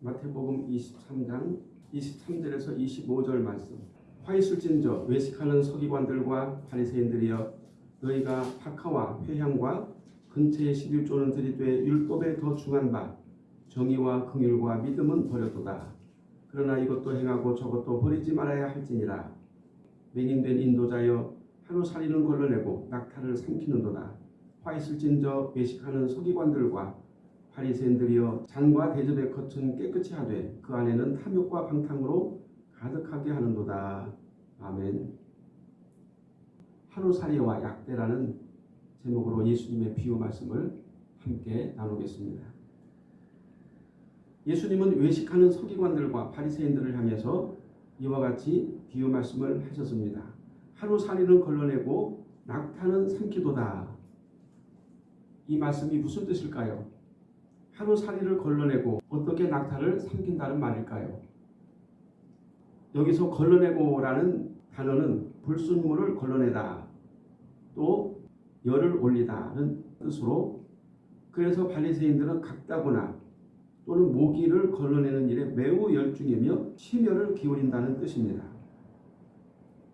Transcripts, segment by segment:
마태복음 23장 23절에서 25절 말씀. 화 있을진저 외식하는 서기관들과 바리새인들이여 너희가 박하와 회향과 근처에 11조는 들이되 율법에 더 중한 바 정의와 긍휼과 믿음은 버려도다. 그러나 이것도 행하고 저것도 버리지 말아야 할지니라. 맹인된 인도자여 하루살이는 걸러내고 낙타를 삼키는도다. 화 있을진저 외식하는 서기관들과 바리새인들이여 잔과 대접에 겉은 깨끗이 하되 그 안에는 탐욕과 방탕으로 가득하게 하는도다. 아멘. 하루살이와 약대라는 제목으로 예수님의 비유 말씀을 함께 나누겠습니다. 예수님은 외식하는 서기관들과 바리새인들을 향해서 이와 같이 비유 말씀을 하셨습니다. 하루살이는 걸러내고 낙타는 삼키도다. 이 말씀이 무슨 뜻일까요? 하루살이를 걸러내고 어떻게 낙타를 삼킨다는 말일까요? 여기서 걸러내고라는 단어는 불순물을 걸러내다 또 열을 올리다는 뜻으로 그래서 바리새인들은 각다구나 또는 모기를 걸러내는 일에 매우 열중이며 심혈을 기울인다는 뜻입니다.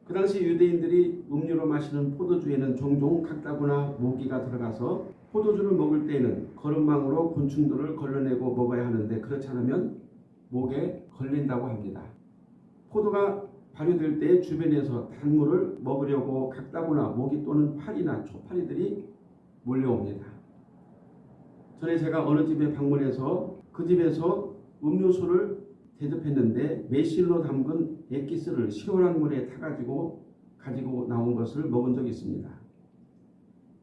그 당시 유대인들이 음료로 마시는 포도주에는 종종 각다구나 모기가 들어가서 포도주를 먹을 때에는 거름망으로 곤충들을 걸러내고 먹어야 하는데 그렇지 않으면 목에 걸린다고 합니다. 포도가 발효될 때 주변에서 단물을 먹으려고 각다구나 모기 또는 파리나 초파리들이 몰려옵니다. 전에 제가 어느 집에 방문해서 그 집에서 음료수를 대접했는데 매실로 담근 액기스를 시원한 물에 타가지고 가지고 나온 것을 먹은 적이 있습니다.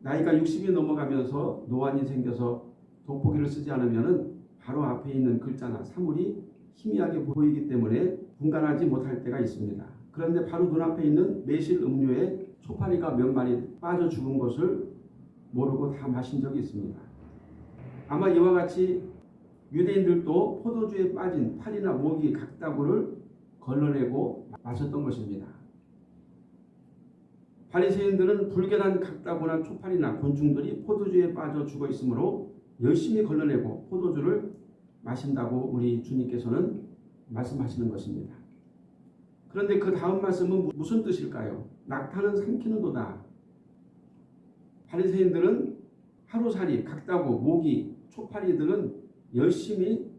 나이가 60이 넘어가면서 노안이 생겨서 돋보기를 쓰지 않으면 바로 앞에 있는 글자나 사물이 희미하게 보이기 때문에 분간하지 못할 때가 있습니다. 그런데 바로 눈앞에 있는 매실 음료에 초파리가 몇 마리 빠져 죽은 것을 모르고 다 마신 적이 있습니다. 아마 이와 같이 유대인들도 포도주에 빠진 파리나 모기 각다구를 걸러내고 마셨던 것입니다. 바리새인들은 불결한 각다구나 초파리나 곤충들이 포도주에 빠져 죽어 있으므로 열심히 걸러내고 포도주를 마신다고 우리 주님께서는 말씀하시는 것입니다. 그런데 그 다음 말씀은 무슨 뜻일까요? 낙타는 삼키는 도다. 바리새인들은 하루살이, 각다구, 모기, 초파리들은 열심히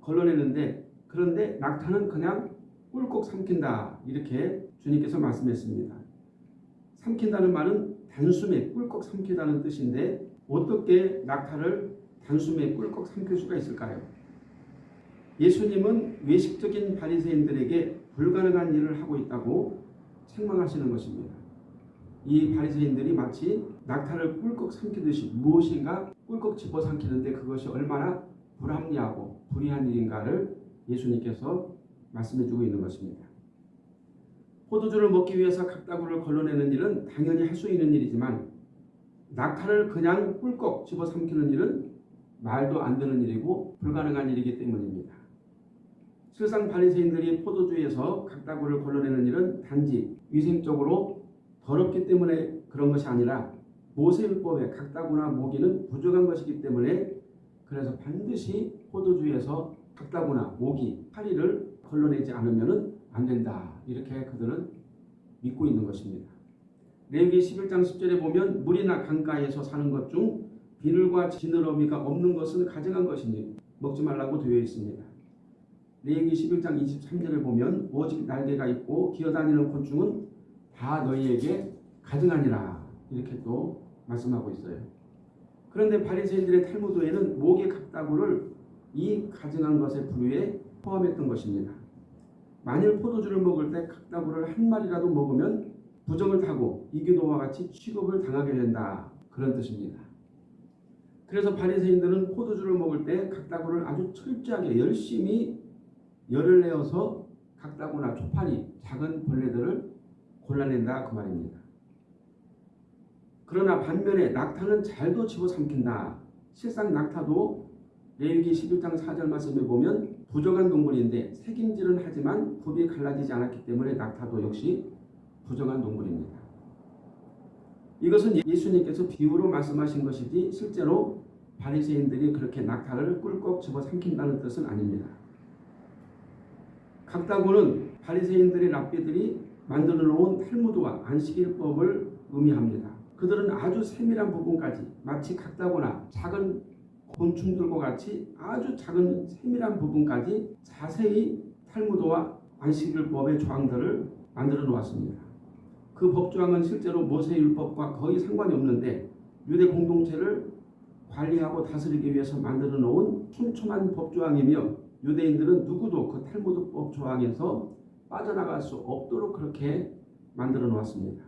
걸러내는데 그런데 낙타는 그냥 꿀꺽 삼킨다. 이렇게 주님께서 말씀했습니다. 삼킨다는 말은 단숨에 꿀꺽 삼키다는 뜻인데 어떻게 낙타를 단숨에 꿀꺽 삼킬 수가 있을까요? 예수님은 외식적인 바리새인들에게 불가능한 일을 하고 있다고 책망하시는 것입니다. 이 바리새인들이 마치 낙타를 꿀꺽 삼키듯이 무엇인가 꿀꺽 집어 삼키는데 그것이 얼마나 불합리하고 불의한 일인가를 예수님께서 말씀해주고 있는 것입니다. 포도주를 먹기 위해서 각다구를 걸러내는 일은 당연히 할 수 있는 일이지만 낙타를 그냥 꿀꺽 집어 삼키는 일은 말도 안 되는 일이고 불가능한 일이기 때문입니다. 실상 바리새인들이 포도주에서 각다구를 걸러내는 일은 단지 위생적으로 더럽기 때문에 그런 것이 아니라 모세율법에 각다구나 모기는 부족한 것이기 때문에 그래서 반드시 포도주에서 각다구나 모기, 파리를 걸러내지 않으면 안 된다. 이렇게 그들은 믿고 있는 것입니다. 레기 11장 10절에 보면 물이나 강가에서 사는 것 중 비늘과 지느러미가 없는 것은 가증한 것이니 먹지 말라고 되어 있습니다. 레기 11장 23절을 보면 오직 날개가 있고 기어다니는 곤충은 다 너희에게 가증하니라 이렇게 또 말씀하고 있어요. 그런데 바리새인들의 탈무드에는 목의 각다구를 이 가증한 것의 부류에 포함했던 것입니다. 만일 포도주를 먹을 때 각다구를 한 마리라도 먹으면 부정을 타고 이교도와 같이 취급을 당하게 된다. 그런 뜻입니다. 그래서 바리새인들은 포도주를 먹을 때 각다구를 아주 철저하게 열심히 열을 내어서 각다구나 초파리, 작은 벌레들을 골라낸다 그 말입니다. 그러나 반면에 낙타는 잘도 집어삼킨다. 실상 낙타도 레위기 11장 4절 말씀에 보면 부정한 동물인데 색임질은 하지만 굽이 갈라지지 않았기 때문에 낙타도 역시 부정한 동물입니다. 이것은 예수님께서 비유로 말씀하신 것이지 실제로 바리새인들이 그렇게 낙타를 꿀꺽 집어삼킨다는 뜻은 아닙니다. 각다고는 바리새인들의 랍비들이 만들어 놓은 탈무드와 안식일법을 의미합니다. 그들은 아주 세밀한 부분까지 마치 각다거나 작은 곤충들과 같이 아주 작은 세밀한 부분까지 자세히 탈무드와 안식일법의 조항들을 만들어 놓았습니다. 그 법조항은 실제로 모세율법과 거의 상관이 없는데 유대 공동체를 관리하고 다스리기 위해서 만들어 놓은 촘촘한 법조항이며 유대인들은 누구도 그 탈무드법 조항에서 빠져나갈 수 없도록 그렇게 만들어 놓았습니다.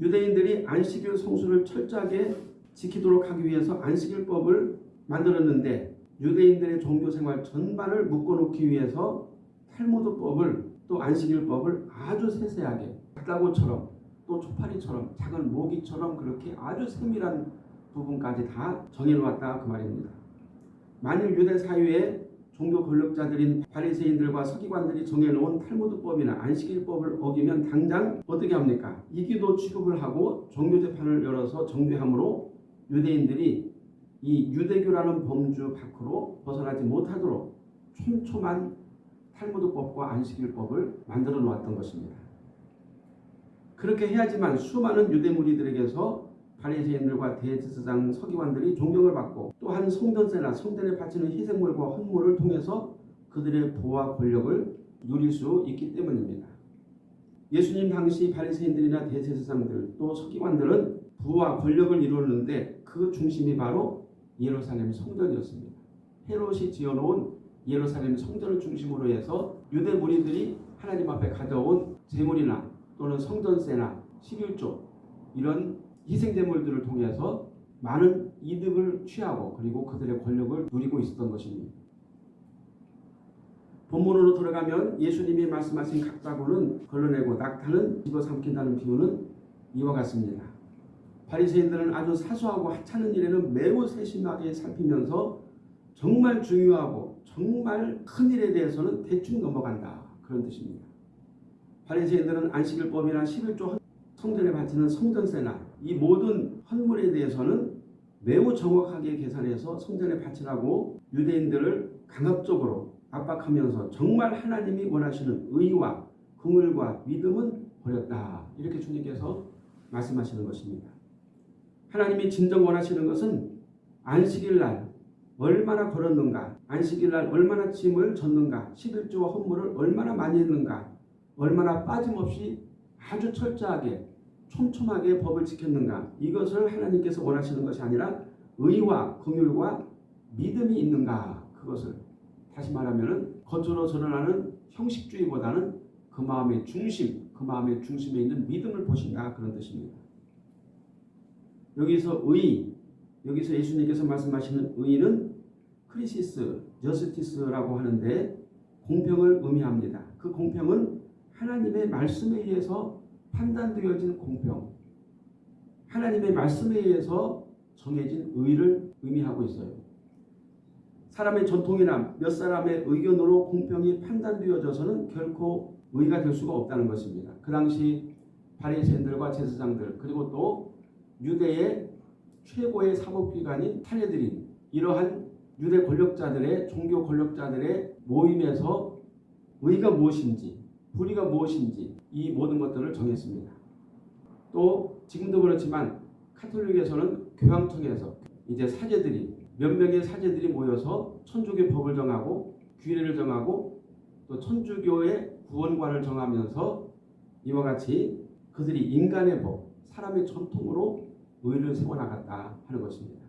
유대인들이 안식일 성수를 철저하게 지키도록 하기 위해서 안식일법을 만들었는데 유대인들의 종교 생활 전반을 묶어놓기 위해서 탈무드법을 또 안식일법을 아주 세세하게 닭다고처럼 또 초파리처럼 작은 모기처럼 그렇게 아주 세밀한 부분까지 다 정해놓았다 그 말입니다. 만일 유대 사회에 종교 권력자들인 바리새인들과 서기관들이 정해놓은 탈무드법이나 안식일법을 어기면 당장 어떻게 합니까? 이기도 취급을 하고 종교 재판을 열어서 정죄함으로 유대인들이 이 유대교라는 범주 밖으로 벗어나지 못하도록 촘촘한 탈무드법과 안식일법을 만들어 놓았던 것입니다. 그렇게 해야지만 수많은 유대 무리들에게서 바리새인들과 대제사장 서기관들이 존경을 받고 또한 성전세나 성전에 바치는 희생물과 헌물을 통해서 그들의 부와 권력을 누릴 수 있기 때문입니다. 예수님 당시 바리새인들이나 대제사장들 또 서기관들은 부와 권력을 이루는데 그 중심이 바로 예루살렘 성전이었습니다. 헤롯이 지어놓은 예루살렘 성전을 중심으로 해서 유대 무리들이 하나님 앞에 가져온 제물이나 또는 성전세나 11조 이런 희생제물들을 통해서 많은 이득을 취하고 그리고 그들의 권력을 누리고 있었던 것입니다. 본문으로 들어가면 예수님이 말씀하신 각자고는 걸러내고 낙타는 집어삼킨다는 비유는 이와 같습니다. 바리새인들은 아주 사소하고 하찮은 일에는 매우 세심하게 살피면서 정말 중요하고 정말 큰 일에 대해서는 대충 넘어간다 그런 뜻입니다. 바리새인들은 안식일법이나 11조 성전에 바치는 성전세나 이 모든 헌물에 대해서는 매우 정확하게 계산해서 성전에 바치라고 유대인들을 강압적으로 압박하면서 정말 하나님이 원하시는 의와 긍휼과 믿음은 버렸다. 이렇게 주님께서 말씀하시는 것입니다. 하나님이 진정 원하시는 것은 안식일 날 얼마나 걸었는가, 안식일 날 얼마나 짐을 졌는가, 11조와 헌물을 얼마나 많이 했는가, 얼마나 빠짐없이 아주 철저하게 촘촘하게 법을 지켰는가 이것을 하나님께서 원하시는 것이 아니라 의와 긍휼과 믿음이 있는가 그것을 다시 말하면 겉으로 드러나는 형식주의보다는 그 마음의 중심 그 마음의 중심에 있는 믿음을 보신다 그런 뜻입니다. 여기서 의 여기서 예수님께서 말씀하시는 의는 krisis justice라고 하는데 공평을 의미합니다. 그 공평은 하나님의 말씀에 의해서 판단되어진 공평, 하나님의 말씀에 의해서 정해진 의를 의미하고 있어요. 사람의 전통이나 몇 사람의 의견으로 공평이 판단되어져서는 결코 의가 될 수가 없다는 것입니다. 그 당시 바리새인들과 제사장들 그리고 또 유대의 최고의 사법기관인 탄해들인 이러한 유대 권력자들의 종교 권력자들의 모임에서 의가 무엇인지 불의가 무엇인지 이 모든 것들을 정했습니다. 또 지금도 그렇지만 카톨릭에서는 교황청에서 이제 사제들이 몇 명의 사제들이 모여서 천주교 법을 정하고 규례를 정하고 또 천주교의 구원관을 정하면서 이와 같이 그들이 인간의 법, 사람의 전통으로 의를 세워나갔다 하는 것입니다.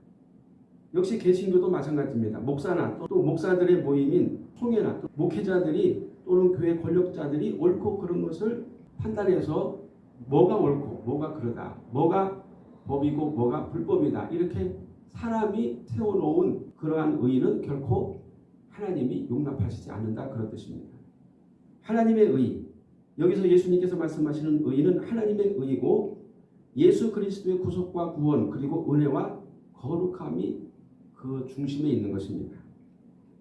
역시 개신교도 마찬가지입니다. 목사나 또 목사들의 모임인 총회나 또 목회자들이 또는 교회 권력자들이 옳고 그른 것을 판단해서 뭐가 옳고 뭐가 그러다 뭐가 법이고 뭐가 불법이다 이렇게 사람이 세워놓은 그러한 의는 결코 하나님이 용납하시지 않는다 그런 뜻입니다. 하나님의 의 여기서 예수님께서 말씀하시는 의는 하나님의 의이고 예수 그리스도의 구속과 구원 그리고 은혜와 거룩함이 그 중심에 있는 것입니다.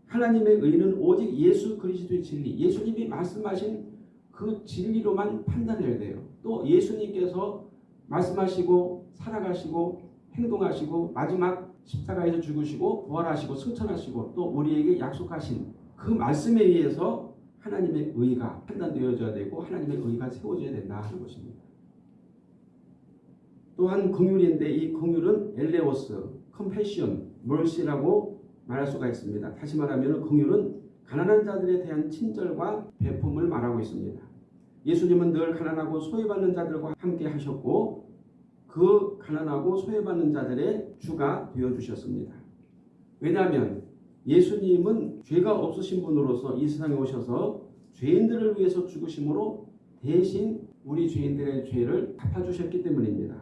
하나님의 의는 오직 예수 그리스도의 진리, 예수님이 말씀하신 그 진리로만 판단해야 돼요. 또 예수님께서 말씀하시고 살아가시고 행동하시고 마지막 십자가에서 죽으시고 부활하시고 승천하시고 또 우리에게 약속하신 그 말씀에 의해서 하나님의 의가 판단되어져야 되고 하나님의 의가 세워져야 된다 하는 것입니다. 또한 긍휼인데 이 긍휼은 엘레오스, 컴패션, 멀시라고 말할 수가 있습니다. 다시 말하면 긍휼은 가난한 자들에 대한 친절과 배품을 말하고 있습니다. 예수님은 늘 가난하고 소외받는 자들과 함께 하셨고 그 가난하고 소외받는 자들의 주가 되어 주셨습니다. 왜냐하면 예수님은 죄가 없으신 분으로서 이 세상에 오셔서 죄인들을 위해서 죽으심으로 대신 우리 죄인들의 죄를 갚아주셨기 때문입니다.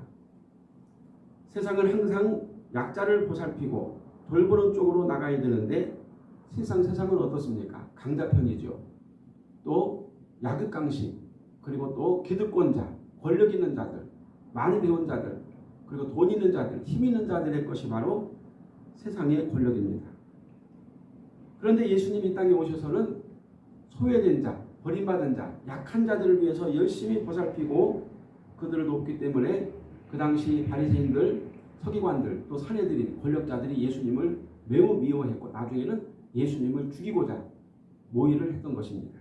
세상은 항상 약자를 보살피고 돌보는 쪽으로 나가야 되는데 세상 세상은 어떻습니까? 강자편이죠. 또 야극강식 그리고 또 기득권자, 권력 있는 자들, 많이 배운 자들, 그리고 돈 있는 자들, 힘 있는 자들의 것이 바로 세상의 권력입니다. 그런데 예수님이 이 땅에 오셔서는 소외된 자, 버림받은 자, 약한 자들을 위해서 열심히 보살피고 그들을 돕기 때문에 그 당시 바리새인들, 서기관들, 또 사내들인 권력자들이 예수님을 매우 미워했고 나중에는 예수님을 죽이고자 모의를 했던 것입니다.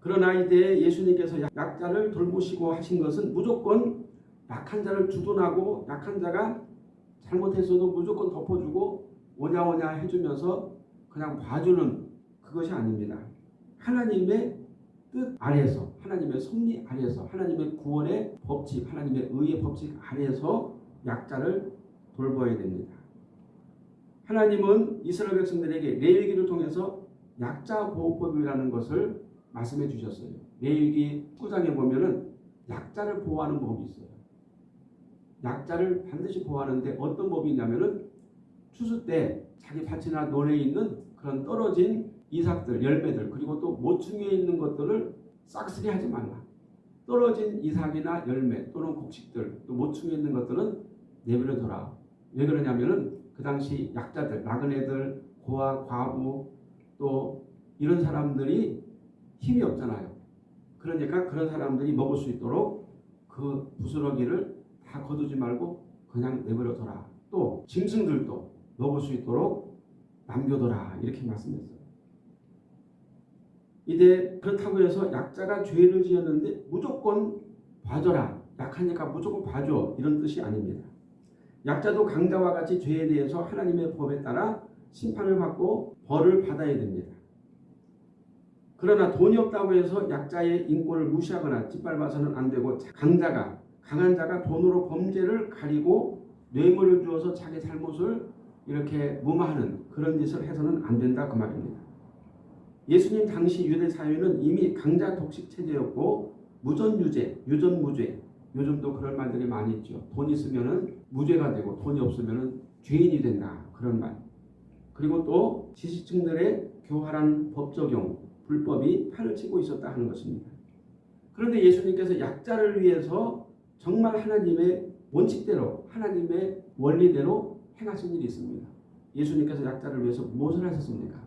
그러나 이제 예수님께서 약자를 돌보시고 하신 것은 무조건 약한 자를 주둔하고 약한 자가 잘못했어도 무조건 덮어주고 오냐오냐 해주면서 그냥 봐주는 그것이 아닙니다. 하나님의 뜻 아래에서 하나님의 섭리 아래에서 하나님의 구원의 법칙 하나님의 의의 법칙 아래에서 약자를 돌봐야 됩니다. 하나님은 이스라엘 백성들에게 레위기를 통해서 약자 보호법이라는 것을 말씀해 주셨어요. 레위기 9장에 보면은 약자를 보호하는 법이 있어요. 약자를 반드시 보호하는데 어떤 법이 있냐면은 추수 때 자기 밭이나 논에 있는 그런 떨어진 이삭들, 열매들 그리고 또 모퉁이에 있는 것들을 싹쓸이 하지 말라. 떨어진 이삭이나 열매 또는 곡식들 또 모퉁이에 있는 것들은 내버려 둬라. 왜 그러냐면은 그 당시 약자들, 나그네들, 고아, 과부 또 이런 사람들이 힘이 없잖아요. 그러니까 그런 사람들이 먹을 수 있도록 그 부스러기를 다 거두지 말고 그냥 내버려 둬라. 또 짐승들도 먹을 수 있도록 남겨둬라. 이렇게 말씀했어요. 이제 그렇다고 해서 약자가 죄를 지었는데 무조건 봐줘라. 약하니까 무조건 봐줘. 이런 뜻이 아닙니다. 약자도 강자와 같이 죄에 대해서 하나님의 법에 따라 심판을 받고 벌을 받아야 됩니다. 그러나 돈이 없다고 해서 약자의 인권을 무시하거나 짓밟아서는 안 되고 강자가 강한 자가 돈으로 범죄를 가리고 뇌물을 주어서 자기 잘못을 이렇게 무마하는 그런 짓을 해서는 안 된다 그 말입니다. 예수님 당시 유대 사회는 이미 강자 독식 체제였고 무전유죄, 유전무죄 요즘도 그런 말들이 많이 있죠. 돈 있으면은 무죄가 되고 돈이 없으면은 죄인이 된다 그런 말. 그리고 또 지식층들의 교활한 법 적용, 불법이 판을 치고 있었다 하는 것입니다. 그런데 예수님께서 약자를 위해서 정말 하나님의 원칙대로 하나님의 원리대로 행하신 일이 있습니다. 예수님께서 약자를 위해서 무엇을 하셨습니까?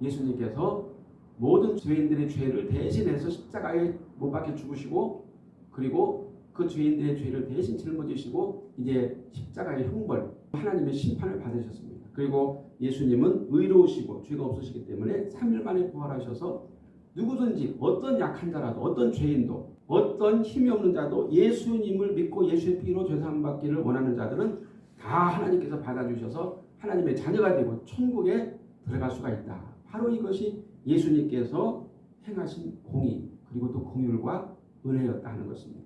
예수님께서 모든 죄인들의 죄를 대신해서 십자가에 못 박혀 죽으시고 그리고 그 죄인들의 죄를 대신 짊어지시고 이제 십자가의 형벌 하나님의 심판을 받으셨습니다. 그리고 예수님은 의로우시고 죄가 없으시기 때문에 3일 만에 부활하셔서 누구든지 어떤 약한 자라도 어떤 죄인도 어떤 힘이 없는 자도 예수님을 믿고 예수의 피로 죄사함 받기를 원하는 자들은 다 하나님께서 받아주셔서 하나님의 자녀가 되고 천국에 들어갈 수가 있다. 바로 이것이 예수님께서 행하신 공의 그리고 또 공율과 은혜였다 하는 것입니다.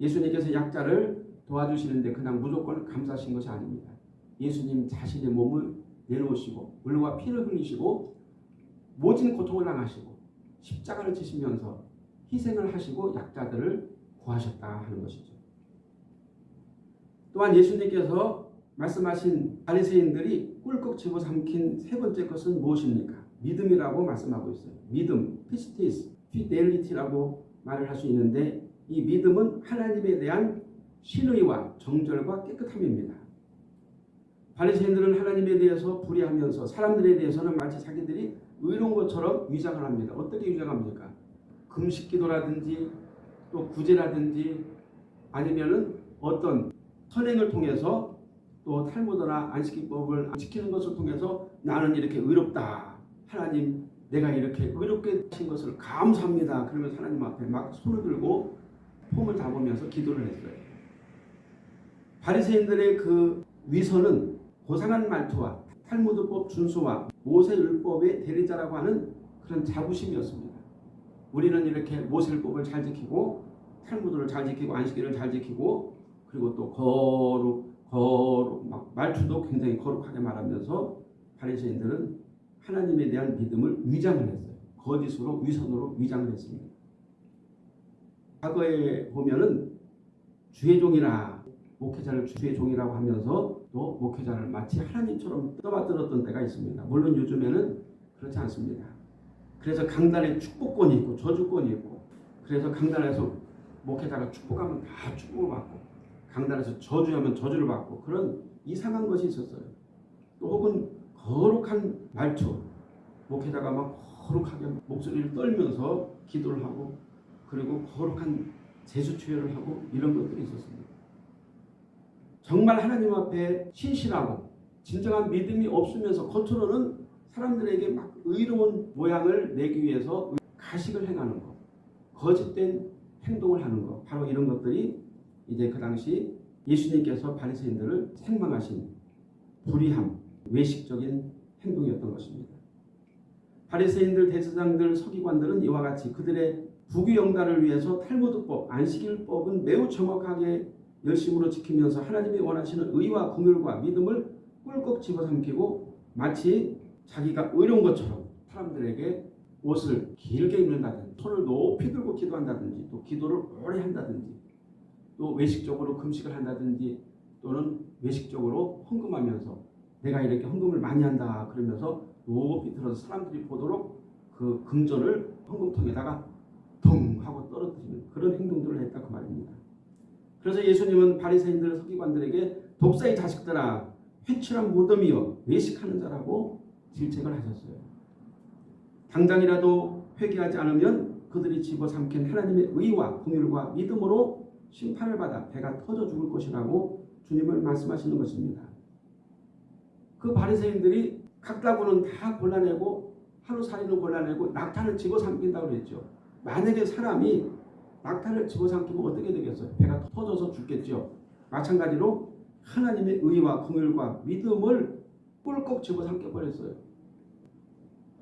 예수님께서 약자를 도와주시는데 그냥 무조건 감사하신 것이 아닙니다. 예수님 자신의 몸을 내놓으시고 물과 피를 흘리시고 모진 고통을 당하시고 십자가를 지시면서 희생을 하시고 약자들을 구하셨다 하는 것이죠. 또한 예수님께서 말씀하신 바리새인들이 꿀꺽 집어삼킨 세 번째 것은 무엇입니까? 믿음이라고 말씀하고 있어요. 믿음, pistis, fidelity라고 말을 할 수 있는데 이 믿음은 하나님에 대한 신의와 정절과 깨끗함입니다. 바리새인들은 하나님에 대해서 불의하면서 사람들에 대해서는 마치 자기들이 의로운 것처럼 위장을 합니다. 어떻게 위장합니까? 금식기도라든지 또 구제라든지 아니면은 어떤 선행을 통해서 또 탈무드나 안식기법을 지키는 것을 통해서 나는 이렇게 의롭다. 하나님 내가 이렇게 의롭게 하신 것을 감사합니다. 그러면서 하나님 앞에 막 손을 들고 폼을 잡으면서 기도를 했어요. 바리새인들의 그 위선은 고상한 말투와 탈무드법 준수와 모세율법의 대리자라고 하는 그런 자부심이었습니다. 우리는 이렇게 모세율법을 잘 지키고 탈무드를 잘 지키고 안식일을 잘 지키고 그리고 또 거룩 거룩 막 말투도 굉장히 거룩하게 말하면서 바리새인들은 하나님에 대한 믿음을 위장을 했어요. 거짓으로 위선으로 위장을 했습니다. 과거에 보면은 주의 종이라 목회자를 주의 종이라고 하면서 또 목회자를 마치 하나님처럼 떠받들었던 때가 있습니다. 물론 요즘에는 그렇지 않습니다. 그래서 강단에 축복권이 있고 저주권이 있고 그래서 강단에서 목회자가 축복하면 다 축복을 받고 강단에서 저주하면 저주를 받고 그런 이상한 것이 있었어요. 또 혹은 거룩한 말투 목회자가 막 거룩하게 목소리를 떨면서 기도를 하고 그리고 거룩한 제수투여를 하고 이런 것들이 있었습니다. 정말 하나님 앞에 신실하고 진정한 믿음이 없으면서 겉으로는 사람들에게 막 의로운 모양을 내기 위해서 가식을 행하는 것, 거짓된 행동을 하는 것, 바로 이런 것들이 이제 그 당시 예수님께서 바리새인들을 책망하신 불의함, 외식적인 행동이었던 것입니다. 바리새인들, 대제사장들, 서기관들은 이와 같이 그들의 부귀영달을 위해서 탈무드법, 안식일법은 매우 정확하게 열심으로 지키면서 하나님이 원하시는 의와 공율과 믿음을 꿀꺽 집어삼키고 마치 자기가 의로운 것처럼 사람들에게 옷을 길게 입는다든지 손을 높이 들고 기도한다든지 또 기도를 오래 한다든지 또 외식적으로 금식을 한다든지 또는 외식적으로 헌금하면서 내가 이렇게 헌금을 많이 한다 그러면서 높이 들어서 사람들이 보도록 그 금전을 헌금통에다가 덩 하고 떨어뜨리는 그런 행동들을 했다 그 말입니다. 그래서 예수님은 바리새인들 서기관들에게 독사의 자식들아 회칠한 무덤이여 외식하는 자라고 질책을 하셨어요. 당장이라도 회개하지 않으면 그들이 집어삼킨 하나님의 의와 공율과 믿음으로 심판을 받아 배가 터져 죽을 것이라고 주님을 말씀하시는 것입니다. 그 바리새인들이 각 다구는 다 골라내고 하루살이는 골라내고 낙타는 집어삼킨다고 그랬죠. 만약에 사람이 낙타를 집어삼키면 어떻게 되겠어요? 배가 터져서 죽겠죠. 마찬가지로 하나님의 의와 공율과 믿음을 꿀꺽 집어삼켜 버렸어요.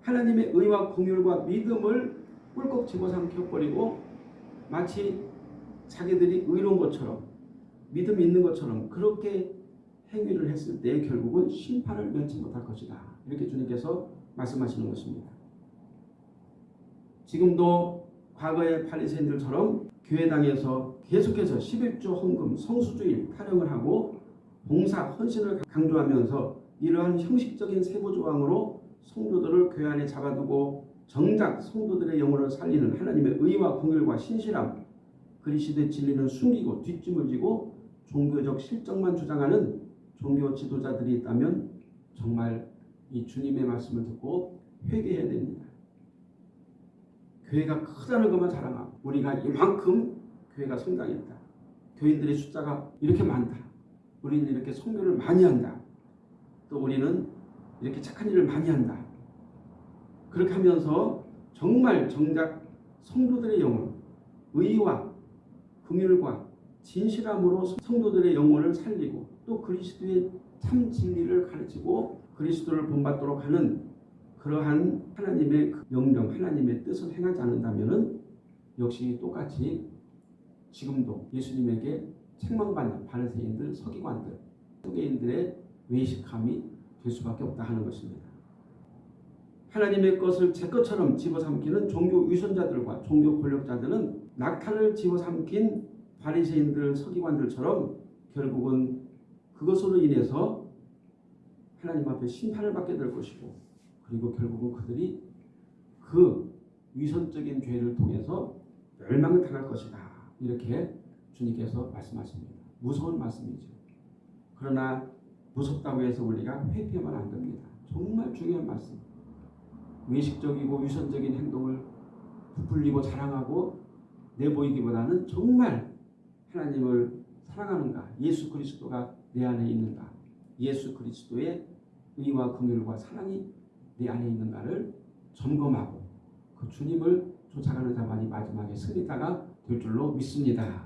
하나님의 의와 공율과 믿음을 꿀꺽 집어삼켜 버리고 마치 자기들이 의로운 것처럼 믿음 있는 것처럼 그렇게 행위를 했을 때 결국은 심판을 면치 못할 것이다. 이렇게 주님께서 말씀하시는 것입니다. 지금도 과거의 바리새인들처럼 교회당에서 계속해서 11조 헌금, 성수주일 타령을 하고 봉사, 헌신을 강조하면서 이러한 형식적인 세부 조항으로 성도들을 교회 안에 잡아두고 정작 성도들의 영혼을 살리는 하나님의 의와 공율과 신실함, 그리스도의 진리는 숨기고 뒷짐을 지고 종교적 실정만 주장하는 종교 지도자들이 있다면 정말 이 주님의 말씀을 듣고 회개해야 됩니다. 교회가 크다는 것만 자랑하고 우리가 이만큼 교회가 성장했다. 교인들의 숫자가 이렇게 많다. 우리는 이렇게 성교를 많이 한다. 또 우리는 이렇게 착한 일을 많이 한다. 그렇게 하면서 정말 정작 성도들의 영혼, 의와 긍휼과 진실함으로 성도들의 영혼을 살리고 또 그리스도의 참 진리를 가르치고 그리스도를 본받도록 하는 그러한 하나님의 그 명령, 하나님의 뜻을 행하지 않는다면 역시 똑같이 지금도 예수님에게 책망받는 바리새인들, 서기관들, 서기인들의 외식함이 될 수밖에 없다 하는 것입니다. 하나님의 것을 제 것처럼 집어삼키는 종교 위선자들과 종교 권력자들은 낙타를 집어삼킨 바리새인들, 서기관들처럼 결국은 그것으로 인해서 하나님 앞에 심판을 받게 될 것이고 그리고 결국은 그들이 그 위선적인 죄를 통해서 멸망을 당할 것이다. 이렇게 주님께서 말씀하십니다. 무서운 말씀이죠. 그러나 무섭다고 해서 우리가 회피하면 안 됩니다. 정말 중요한 말씀. 외식적이고 위선적인 행동을 부풀리고 자랑하고 내보이기보다는 정말 하나님을 사랑하는가, 예수 그리스도가 내 안에 있는가, 예수 그리스도의 의와 긍휼과 사랑이 내 안에 있는가를 점검하고 그 주님을 쫓아가는 자만이 마지막에 승리자가 될 줄로 믿습니다.